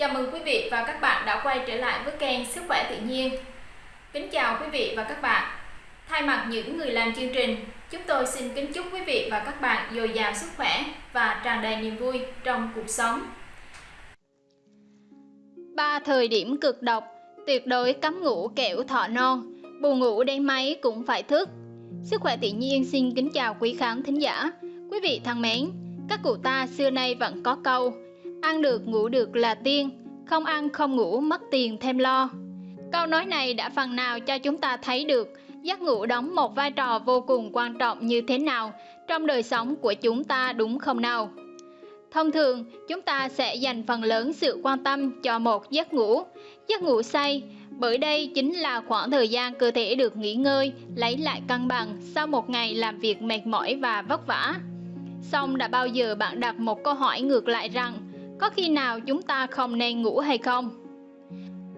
Chào mừng quý vị và các bạn đã quay trở lại với kênh Sức khỏe tự nhiên. Kính chào quý vị và các bạn. Thay mặt những người làm chương trình, chúng tôi xin kính chúc quý vị và các bạn dồi dào sức khỏe và tràn đầy niềm vui trong cuộc sống. Ba thời điểm cực độc, tuyệt đối cấm ngủ kẹo thọ non, buồn ngủ đêm máy cũng phải thức. Sức khỏe tự nhiên xin kính chào quý khán thính giả. Quý vị thân mến, các cụ ta xưa nay vẫn có câu Ăn được ngủ được là tiên, không ăn không ngủ mất tiền thêm lo. Câu nói này đã phần nào cho chúng ta thấy được giấc ngủ đóng một vai trò vô cùng quan trọng như thế nào trong đời sống của chúng ta đúng không nào? Thông thường, chúng ta sẽ dành phần lớn sự quan tâm cho một giấc ngủ, giấc ngủ say, bởi đây chính là khoảng thời gian cơ thể được nghỉ ngơi, lấy lại cân bằng sau một ngày làm việc mệt mỏi và vất vả. Xong đã bao giờ bạn đặt một câu hỏi ngược lại rằng có khi nào chúng ta không nên ngủ hay không?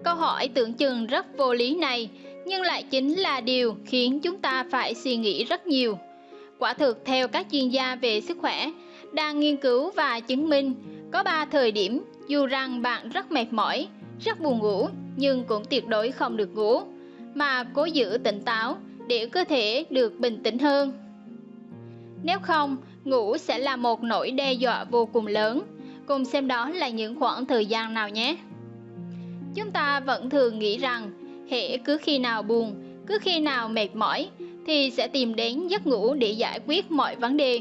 Câu hỏi tưởng chừng rất vô lý này, nhưng lại chính là điều khiến chúng ta phải suy nghĩ rất nhiều. Quả thực theo các chuyên gia về sức khỏe, đang nghiên cứu và chứng minh có 3 thời điểm dù rằng bạn rất mệt mỏi, rất buồn ngủ nhưng cũng tuyệt đối không được ngủ, mà cố giữ tỉnh táo để cơ thể được bình tĩnh hơn. Nếu không, ngủ sẽ là một nỗi đe dọa vô cùng lớn Cùng xem đó là những khoảng thời gian nào nhé. Chúng ta vẫn thường nghĩ rằng hệ cứ khi nào buồn, cứ khi nào mệt mỏi thì sẽ tìm đến giấc ngủ để giải quyết mọi vấn đề.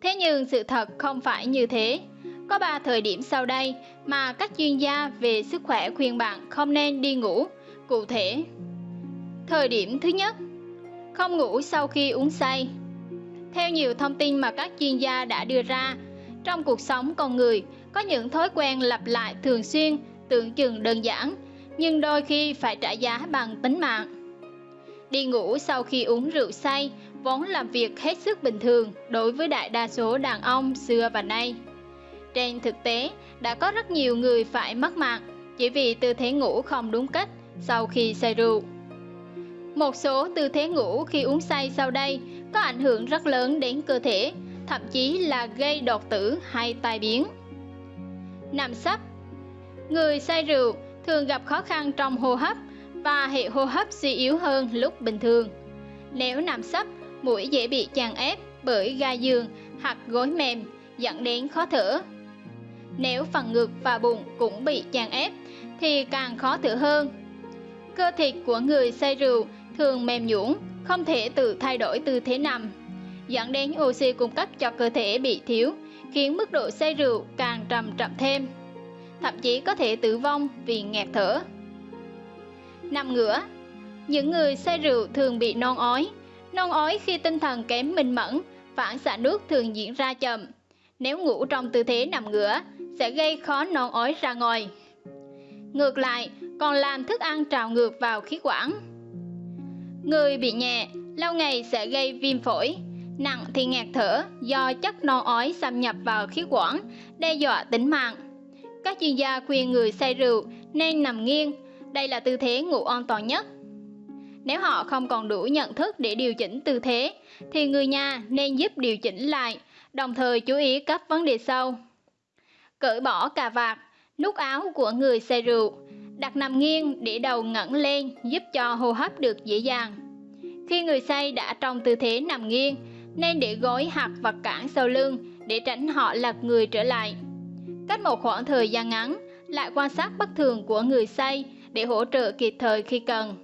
Thế nhưng sự thật không phải như thế. Có 3 thời điểm sau đây mà các chuyên gia về sức khỏe khuyên bạn không nên đi ngủ. Cụ thể, thời điểm thứ nhất, không ngủ sau khi uống say. Theo nhiều thông tin mà các chuyên gia đã đưa ra, trong cuộc sống con người, có những thói quen lặp lại thường xuyên, tưởng chừng đơn giản, nhưng đôi khi phải trả giá bằng tính mạng. Đi ngủ sau khi uống rượu say vốn làm việc hết sức bình thường đối với đại đa số đàn ông xưa và nay. Trên thực tế, đã có rất nhiều người phải mất mạng chỉ vì tư thế ngủ không đúng cách sau khi say rượu. Một số tư thế ngủ khi uống say sau đây có ảnh hưởng rất lớn đến cơ thể thậm chí là gây đột tử hay tai biến. Nằm sấp Người say rượu thường gặp khó khăn trong hô hấp và hệ hô hấp suy yếu hơn lúc bình thường. Nếu nằm sấp, mũi dễ bị chèn ép bởi ga giường hoặc gối mềm dẫn đến khó thở. Nếu phần ngực và bụng cũng bị chèn ép thì càng khó thở hơn. Cơ thịt của người say rượu thường mềm nhũn, không thể tự thay đổi tư thế nằm dẫn đến oxy cung cấp cho cơ thể bị thiếu, khiến mức độ say rượu càng trầm trọng thêm. Thậm chí có thể tử vong vì nghẹt thở. Nằm ngửa Những người say rượu thường bị non ói. Non ói khi tinh thần kém minh mẫn, phản xạ nước thường diễn ra chậm. Nếu ngủ trong tư thế nằm ngửa, sẽ gây khó non ói ra ngoài. Ngược lại, còn làm thức ăn trào ngược vào khí quản. Người bị nhẹ, lâu ngày sẽ gây viêm phổi, nặng thì ngạt thở do chất non ói xâm nhập vào khí quản, đe dọa tính mạng. Các chuyên gia khuyên người say rượu nên nằm nghiêng, đây là tư thế ngủ an toàn nhất. Nếu họ không còn đủ nhận thức để điều chỉnh tư thế, thì người nhà nên giúp điều chỉnh lại, đồng thời chú ý các vấn đề sau. Cởi bỏ cà vạt, nút áo của người say rượu, đặt nằm nghiêng để đầu ngẩng lên giúp cho hô hấp được dễ dàng. Khi người say đã trong tư thế nằm nghiêng, nên để gối hoặc vật cản sau lưng để tránh họ lật người trở lại. Cách một khoảng thời gian ngắn, lại quan sát bất thường của người say để hỗ trợ kịp thời khi cần.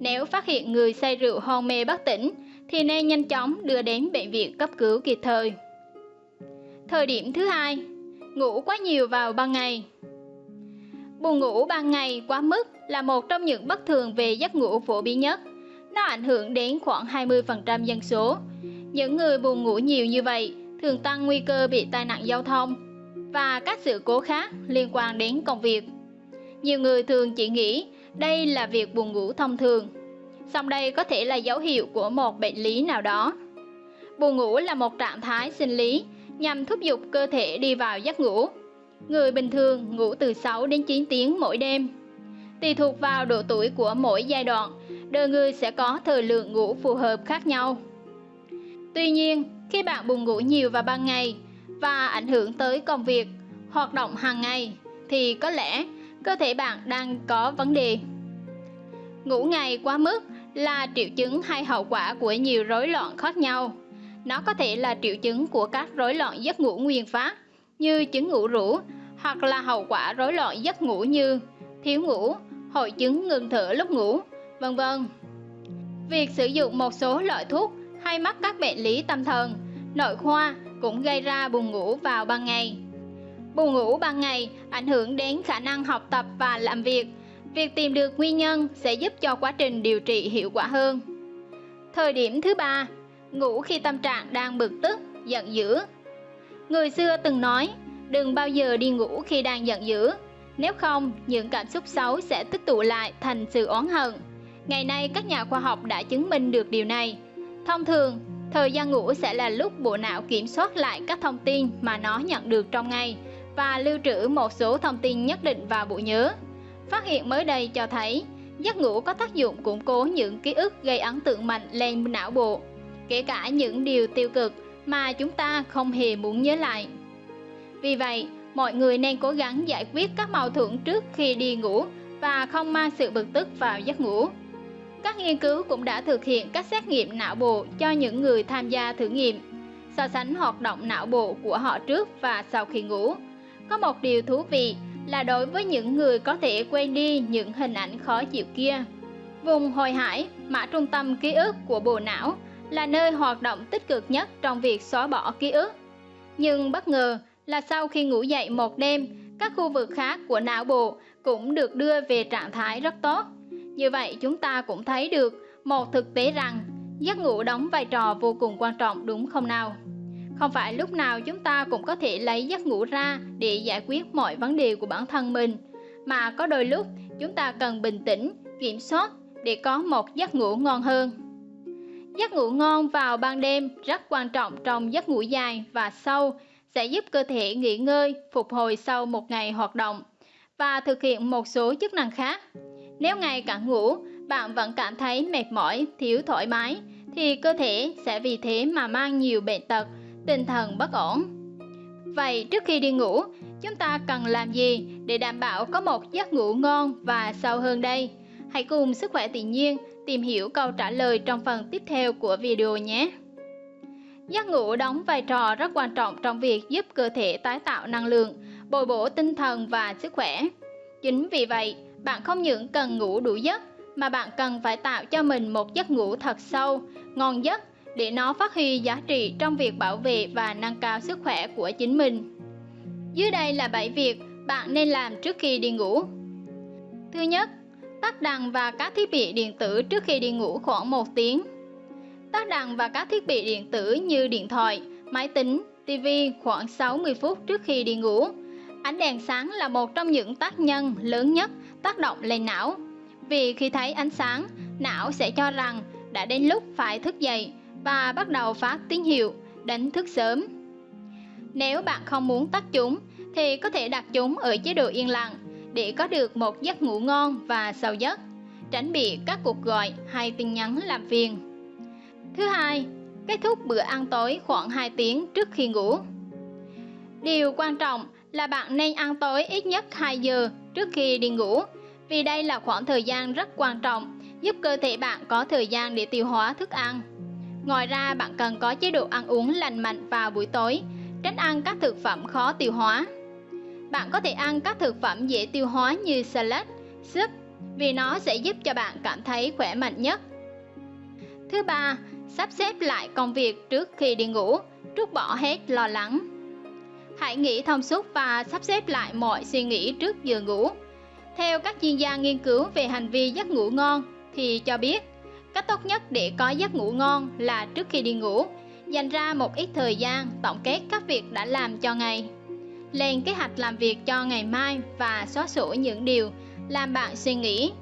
Nếu phát hiện người say rượu hôn mê bất tỉnh, thì nên nhanh chóng đưa đến bệnh viện cấp cứu kịp thời. Thời điểm thứ hai, ngủ quá nhiều vào ban ngày. Buồn ngủ ban ngày quá mức là một trong những bất thường về giấc ngủ phổ biến nhất. Nó ảnh hưởng đến khoảng 20% dân số, những người buồn ngủ nhiều như vậy thường tăng nguy cơ bị tai nạn giao thông và các sự cố khác liên quan đến công việc. Nhiều người thường chỉ nghĩ đây là việc buồn ngủ thông thường, song đây có thể là dấu hiệu của một bệnh lý nào đó. Buồn ngủ là một trạng thái sinh lý nhằm thúc giục cơ thể đi vào giấc ngủ. Người bình thường ngủ từ 6 đến 9 tiếng mỗi đêm. Tùy thuộc vào độ tuổi của mỗi giai đoạn, đời người sẽ có thời lượng ngủ phù hợp khác nhau. Tuy nhiên, khi bạn buồn ngủ nhiều vào ban ngày và ảnh hưởng tới công việc, hoạt động hàng ngày, thì có lẽ cơ thể bạn đang có vấn đề. Ngủ ngày quá mức là triệu chứng hay hậu quả của nhiều rối loạn khác nhau. Nó có thể là triệu chứng của các rối loạn giấc ngủ nguyên phát như chứng ngủ rũ hoặc là hậu quả rối loạn giấc ngủ như thiếu ngủ, hội chứng ngừng thở lúc ngủ, vân vân. Việc sử dụng một số loại thuốc hay mắc các bệnh lý tâm thần, nội khoa cũng gây ra buồn ngủ vào ban ngày. Buồn ngủ ban ngày ảnh hưởng đến khả năng học tập và làm việc. Việc tìm được nguyên nhân sẽ giúp cho quá trình điều trị hiệu quả hơn. Thời điểm thứ ba, ngủ khi tâm trạng đang bực tức, giận dữ. Người xưa từng nói, đừng bao giờ đi ngủ khi đang giận dữ, nếu không những cảm xúc xấu sẽ tích tụ lại thành sự oán hận. Ngày nay các nhà khoa học đã chứng minh được điều này. Thông thường, thời gian ngủ sẽ là lúc bộ não kiểm soát lại các thông tin mà nó nhận được trong ngày và lưu trữ một số thông tin nhất định vào bộ nhớ. Phát hiện mới đây cho thấy, giấc ngủ có tác dụng củng cố những ký ức gây ấn tượng mạnh lên não bộ, kể cả những điều tiêu cực mà chúng ta không hề muốn nhớ lại. Vì vậy, mọi người nên cố gắng giải quyết các mâu thuẫn trước khi đi ngủ và không mang sự bực tức vào giấc ngủ. Các nghiên cứu cũng đã thực hiện các xét nghiệm não bộ cho những người tham gia thử nghiệm, so sánh hoạt động não bộ của họ trước và sau khi ngủ. Có một điều thú vị là đối với những người có thể quên đi những hình ảnh khó chịu kia. Vùng hồi hải, mã trung tâm ký ức của bộ não, là nơi hoạt động tích cực nhất trong việc xóa bỏ ký ức. Nhưng bất ngờ là sau khi ngủ dậy một đêm, các khu vực khác của não bộ cũng được đưa về trạng thái rất tốt. Như vậy chúng ta cũng thấy được một thực tế rằng giấc ngủ đóng vai trò vô cùng quan trọng đúng không nào? Không phải lúc nào chúng ta cũng có thể lấy giấc ngủ ra để giải quyết mọi vấn đề của bản thân mình, mà có đôi lúc chúng ta cần bình tĩnh, kiểm soát để có một giấc ngủ ngon hơn. Giấc ngủ ngon vào ban đêm rất quan trọng trong giấc ngủ dài và sâu sẽ giúp cơ thể nghỉ ngơi, phục hồi sau một ngày hoạt động và thực hiện một số chức năng khác. Nếu ngày càng ngủ, bạn vẫn cảm thấy mệt mỏi, thiếu thoải mái, thì cơ thể sẽ vì thế mà mang nhiều bệnh tật, tinh thần bất ổn. Vậy trước khi đi ngủ, chúng ta cần làm gì để đảm bảo có một giấc ngủ ngon và sâu hơn đây? Hãy cùng Sức khỏe tự nhiên tìm hiểu câu trả lời trong phần tiếp theo của video nhé. Giấc ngủ đóng vai trò rất quan trọng trong việc giúp cơ thể tái tạo năng lượng, bồi bổ tinh thần và sức khỏe. Chính vì vậy, bạn không những cần ngủ đủ giấc, mà bạn cần phải tạo cho mình một giấc ngủ thật sâu, ngon giấc để nó phát huy giá trị trong việc bảo vệ và nâng cao sức khỏe của chính mình. Dưới đây là 7 việc bạn nên làm trước khi đi ngủ. Thứ nhất, tắt đèn và các thiết bị điện tử trước khi đi ngủ khoảng 1 tiếng. Tắt đèn và các thiết bị điện tử như điện thoại, máy tính, TV khoảng 60 phút trước khi đi ngủ. Ánh đèn sáng là một trong những tác nhân lớn nhất tác động lên não. Vì khi thấy ánh sáng, não sẽ cho rằng đã đến lúc phải thức dậy và bắt đầu phát tín hiệu đánh thức sớm. Nếu bạn không muốn tắt chúng thì có thể đặt chúng ở chế độ yên lặng để có được một giấc ngủ ngon và sâu giấc, tránh bị các cuộc gọi hay tin nhắn làm phiền. Thứ hai, kết thúc bữa ăn tối khoảng 2 tiếng trước khi ngủ. Điều quan trọng là bạn nên ăn tối ít nhất 2 giờ trước khi đi ngủ, vì đây là khoảng thời gian rất quan trọng, giúp cơ thể bạn có thời gian để tiêu hóa thức ăn. Ngoài ra, bạn cần có chế độ ăn uống lành mạnh vào buổi tối, tránh ăn các thực phẩm khó tiêu hóa. Bạn có thể ăn các thực phẩm dễ tiêu hóa như salad, súp, vì nó sẽ giúp cho bạn cảm thấy khỏe mạnh nhất. Thứ ba, sắp xếp lại công việc trước khi đi ngủ, trút bỏ hết lo lắng. Hãy nghĩ thông suốt và sắp xếp lại mọi suy nghĩ trước giờ ngủ. Theo các chuyên gia nghiên cứu về hành vi giấc ngủ ngon thì cho biết, cách tốt nhất để có giấc ngủ ngon là trước khi đi ngủ, dành ra một ít thời gian tổng kết các việc đã làm cho ngày. Lên kế hoạch làm việc cho ngày mai và xóa sổ những điều làm bạn suy nghĩ.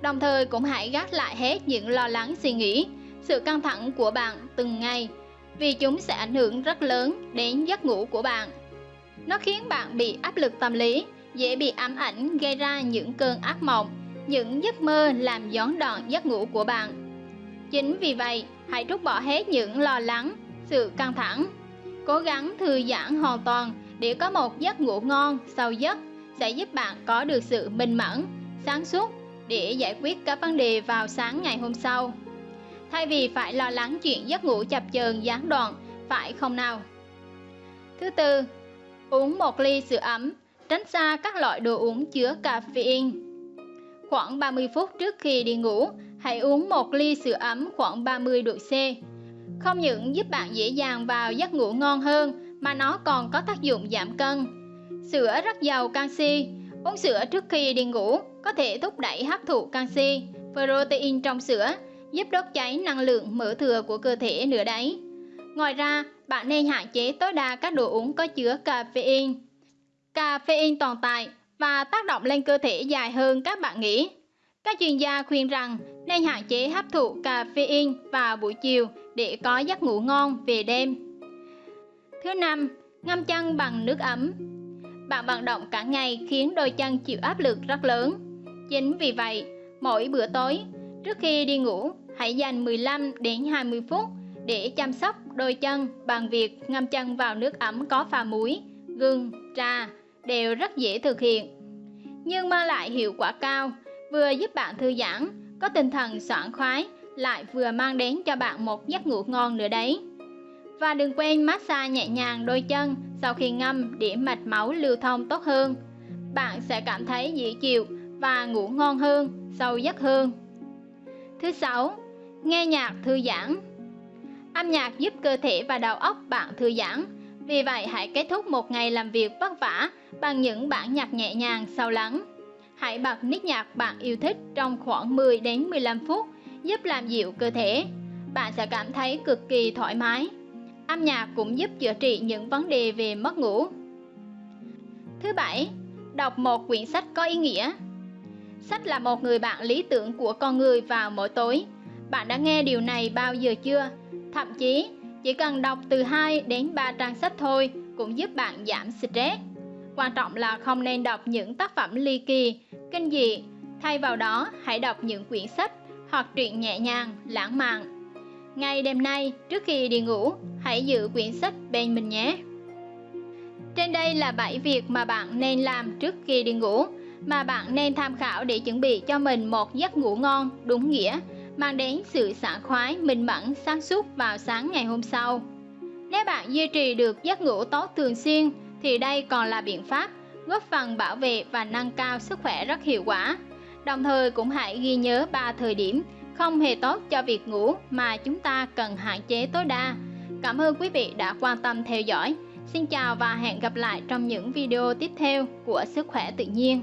Đồng thời cũng hãy gác lại hết những lo lắng suy nghĩ, sự căng thẳng của bạn từng ngày vì chúng sẽ ảnh hưởng rất lớn đến giấc ngủ của bạn. Nó khiến bạn bị áp lực tâm lý, dễ bị ám ảnh gây ra những cơn ác mộng, những giấc mơ làm gián đoạn giấc ngủ của bạn. Chính vì vậy, hãy rút bỏ hết những lo lắng, sự căng thẳng. Cố gắng thư giãn hoàn toàn để có một giấc ngủ ngon, sâu giấc, sẽ giúp bạn có được sự minh mẫn, sáng suốt để giải quyết các vấn đề vào sáng ngày hôm sau. Thay vì phải lo lắng chuyện giấc ngủ chập chờn gián đoạn, phải không nào? Thứ tư, uống một ly sữa ấm, tránh xa các loại đồ uống chứa caffeine. Khoảng 30 phút trước khi đi ngủ, hãy uống một ly sữa ấm khoảng 30 độ C. Không những giúp bạn dễ dàng vào giấc ngủ ngon hơn, mà nó còn có tác dụng giảm cân. Sữa rất giàu canxi, uống sữa trước khi đi ngủ có thể thúc đẩy hấp thụ canxi, protein trong sữa, giúp đốt cháy năng lượng mỡ thừa của cơ thể nữa đấy. Ngoài ra, bạn nên hạn chế tối đa các đồ uống có chứa caffeine. Caffeine tồn tại và tác động lên cơ thể dài hơn các bạn nghĩ. Các chuyên gia khuyên rằng nên hạn chế hấp thụ caffeine vào buổi chiều để có giấc ngủ ngon về đêm. Thứ năm, ngâm chân bằng nước ấm. Bạn vận động cả ngày khiến đôi chân chịu áp lực rất lớn. Chính vì vậy, mỗi bữa tối, trước khi đi ngủ, hãy dành 15 đến 20 phút để chăm sóc đôi chân bằng việc ngâm chân vào nước ấm có pha muối, gừng, trà đều rất dễ thực hiện. Nhưng mang lại hiệu quả cao, vừa giúp bạn thư giãn, có tinh thần sảng khoái, lại vừa mang đến cho bạn một giấc ngủ ngon nữa đấy. Và đừng quên massage nhẹ nhàng đôi chân sau khi ngâm để mạch máu lưu thông tốt hơn. Bạn sẽ cảm thấy dễ chịu và ngủ ngon hơn, sâu giấc hơn. Thứ sáu, nghe nhạc thư giãn. Âm nhạc giúp cơ thể và đầu óc bạn thư giãn. Vì vậy hãy kết thúc một ngày làm việc vất vả bằng những bản nhạc nhẹ nhàng sâu lắng. Hãy bật nít nhạc bạn yêu thích trong khoảng 10 đến 15 phút giúp làm dịu cơ thể. Bạn sẽ cảm thấy cực kỳ thoải mái. Âm nhạc cũng giúp chữa trị những vấn đề về mất ngủ. Thứ bảy, đọc một quyển sách có ý nghĩa. Sách là một người bạn lý tưởng của con người vào mỗi tối. Bạn đã nghe điều này bao giờ chưa? Thậm chí, chỉ cần đọc từ 2 đến 3 trang sách thôi cũng giúp bạn giảm stress. Quan trọng là không nên đọc những tác phẩm ly kỳ, kinh dị. Thay vào đó, hãy đọc những quyển sách hoặc truyện nhẹ nhàng, lãng mạn. Ngay đêm nay, trước khi đi ngủ, hãy giữ quyển sách bên mình nhé. Trên đây là 7 việc mà bạn nên làm trước khi đi ngủ, mà bạn nên tham khảo để chuẩn bị cho mình một giấc ngủ ngon, đúng nghĩa, mang đến sự sảng khoái, minh mẫn, sáng suốt vào sáng ngày hôm sau. Nếu bạn duy trì được giấc ngủ tốt thường xuyên, thì đây còn là biện pháp góp phần bảo vệ và nâng cao sức khỏe rất hiệu quả. Đồng thời cũng hãy ghi nhớ ba thời điểm không hề tốt cho việc ngủ mà chúng ta cần hạn chế tối đa. Cảm ơn quý vị đã quan tâm theo dõi. Xin chào và hẹn gặp lại trong những video tiếp theo của Sức khỏe tự nhiên.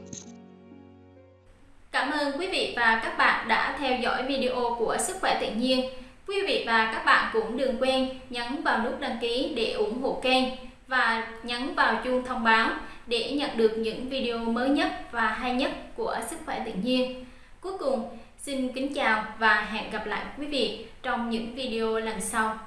Cảm ơn quý vị và các bạn đã theo dõi video của Sức khỏe tự nhiên. Quý vị và các bạn cũng đừng quên nhấn vào nút đăng ký để ủng hộ kênh và nhấn vào chuông thông báo để nhận được những video mới nhất và hay nhất của Sức khỏe tự nhiên. Cuối cùng, xin kính chào và hẹn gặp lại quý vị trong những video lần sau.